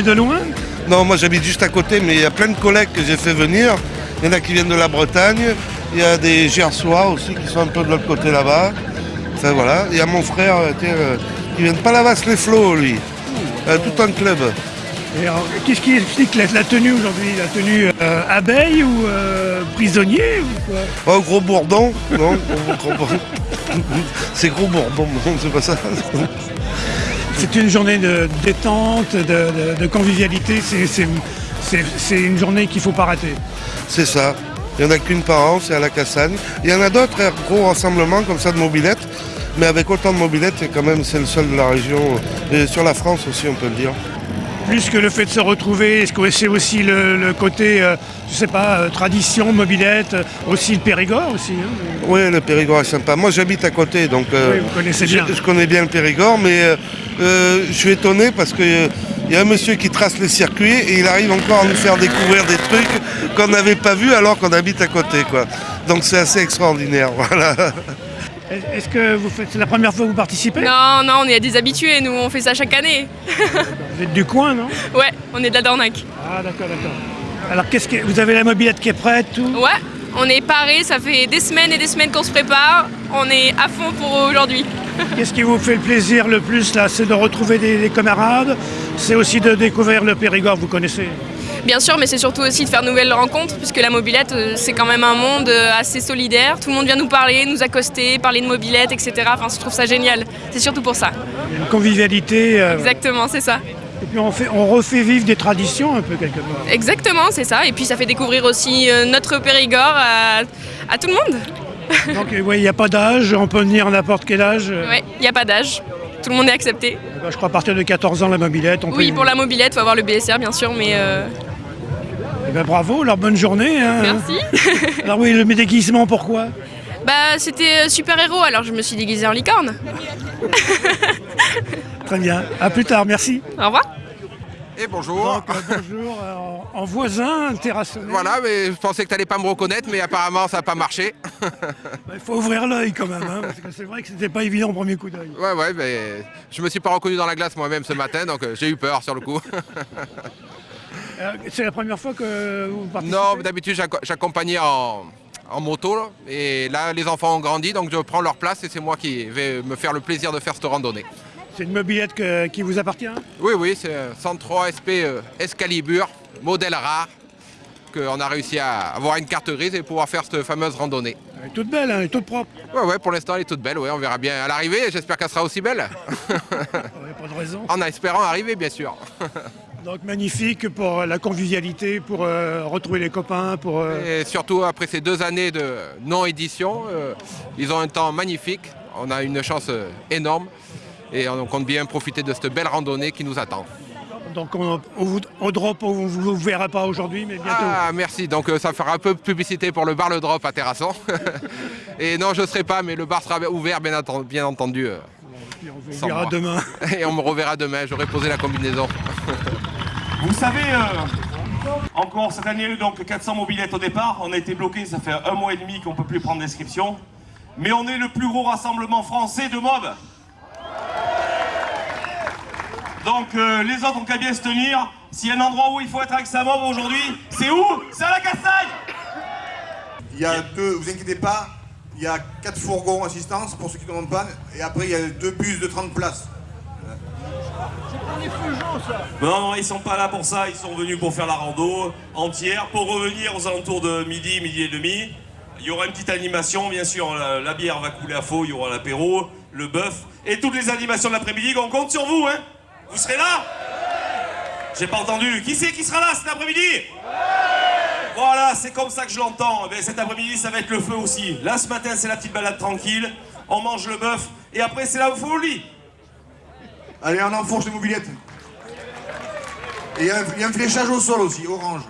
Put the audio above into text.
venez de loin Non, moi j'habite juste à côté, mais il y a plein de collègues que j'ai fait venir. Il y en a qui viennent de la Bretagne, il y a des Gersois aussi qui sont un peu de l'autre côté là-bas. Enfin voilà, il y a mon frère euh, tiens, euh, qui vient de Palavas-les-Flots, lui. Euh, tout un club. Et alors, Qu'est-ce qui explique la, la tenue aujourd'hui? La tenue euh, abeille ou prisonnier ou quoi? Oh, gros bourdon Non, gros. C'est gros bourdon, non, c'est pas ça. C'est une journée de détente, de, convivialité. C'est- une journée qu'il ne faut pas rater. C'est ça. Il n'y en a qu'une par an, c'est à la Cassagne. Il y en a d'autres gros rassemblements comme ça de mobilettes. Mais avec autant de mobilettes, c'est quand même c'est le seul de la région. Et sur la France aussi, on peut le dire. Plus que le fait de se retrouver, est-ce que c'est aussi le, le côté, euh, je sais pas, euh, tradition, mobilette, euh, aussi le Périgord aussi hein Oui, le Périgord est sympa. Moi, j'habite à côté, donc euh, Oui, vous connaissez je, bien. je connais bien le Périgord, mais euh, je suis étonné parce qu'il y a un monsieur qui trace les circuits et il arrive encore à nous faire découvrir des trucs qu'on n'avait pas vus alors qu'on habite à côté. Quoi. Donc c'est assez extraordinaire. Voilà. Est- Est-ce que vous faites, c'est la première fois que vous participez? Non, non, on est des habitués, nous, on fait ça chaque année. Vous êtes du coin, non? Ouais, on est de la Dornac. Ah d'accord, d'accord. Alors qu'est-ce que vous avez la mobilette qui est prête, tout? Ouais, on est parés, ça fait des semaines et des semaines qu'on se prépare. On est à fond pour aujourd'hui. Qu'est-ce qui vous fait le plaisir le plus là? C'est de retrouver des, des camarades, c'est aussi de découvrir le Périgord, vous connaissez? Bien sûr, mais c'est surtout aussi de faire de nouvelles rencontres, puisque la mobilette, euh, c'est quand même un monde euh, assez solidaire. Tout le monde vient nous parler, nous accoster, parler de mobilette, etc. Enfin, je trouve ça génial. C'est surtout pour ça. Une convivialité, euh, Exactement, c'est ça. et puis on, fait, on refait vivre des traditions un peu quelque part. Exactement, c'est ça. Et puis ça fait découvrir aussi notre Périgord à, à tout le monde. Donc ouais, il n'y a pas d'âge, on peut venir à n'importe quel âge. Ouais, il n'y a pas d'âge. Tout le monde est accepté. Je crois à partir de 14 ans la mobilette. On Oui, peut... pour la mobilette, il faut avoir le BSR, bien sûr, mais euh, Eh ben, bravo, alors bonne journée. hein. merci. Alors oui, le déguisement, pourquoi? Bah, c'était super-héros, alors je me suis déguisée en licorne. Très bien. À plus tard, merci. Au revoir. Et bonjour. Donc, euh, bonjour, euh, en, en voisin, terrassonné. Voilà, mais je pensais que tu n'allais pas me reconnaître, mais apparemment ça n'a pas marché. Il faut ouvrir l'œil quand même, hein, parce que c'est vrai que c'était pas évident au premier coup d'œil. Ouais, ouais, mais je me suis pas reconnu dans la glace moi-même ce matin, donc euh, j'ai eu peur sur le coup. Euh, c'est la première fois que vous participez non, d'habitude j'acc- j'accompagnais en, en moto, là, et là les enfants ont grandi, donc je prends leur place et c'est moi qui vais me faire le plaisir de faire cette randonnée. C'est une mobilette que- qui vous appartient? Oui, oui, c'est un 103 SP euh, Excalibur, modèle rare, qu'on a réussi à avoir une carte grise et pouvoir faire cette fameuse randonnée. Elle est toute belle, hein, elle est toute propre. Ouais, ouais, pour l'instant elle est toute belle, ouais, on verra bien à l'arrivée, j'espère qu'elle sera aussi belle. Pas de raison. En espérant arriver, bien sûr. Donc magnifique pour la convivialité, pour euh, retrouver les copains, pour... euh, Et surtout, après ces deux années de non-édition, euh, ils ont un temps magnifique. On a une chance euh, énorme. Et on compte bien profiter de cette belle randonnée qui nous attend. Donc on, drop, on ne vous verra pas aujourd'hui, mais bientôt. Ah, merci. Donc euh, ça fera un peu de publicité pour le bar Le Drop à Terrasson. Et non, je ne serai pas, mais le bar sera ouvert, bien, atten- bien entendu. euh, on verra demain. Et on me reverra demain. J'aurai posé la combinaison. Vous savez, euh, encore cette année, donc 400 mobilettes au départ. On a été bloqué, ça fait un mois et demi qu'on peut plus prendre d'inscription. Mais on est le plus gros rassemblement français de mobs. Donc euh, les autres ont qu'à bien se tenir. S'il y a un endroit où il faut être avec sa mob aujourd'hui, c'est où? C'est à la Cassagne Il y a deux, vous inquiétez pas, il y a quatre fourgons assistance pour ceux qui tombent en panne, et après il y a deux bus de 30 places. Non, ils sont pas là pour ça, ils sont venus pour faire la rando entière, pour revenir aux alentours de midi, midi et demi. Il y aura une petite animation, bien sûr, la, bière va couler à faux, il y aura l'apéro, le bœuf, et toutes les animations de l'après-midi, on compte sur vous, hein Vous serez là? J'ai pas entendu. Qui c'est qui sera là cet après-midi? Voilà, c'est comme ça que je l'entends. Eh bien, cet après-midi, ça va être le feu aussi. Là, ce matin, c'est la petite balade tranquille, on mange le bœuf, et après, c'est la folie. Allez, on enfourche les mobilettes. Et il y, a un- il y a un fléchage au sol aussi, orange.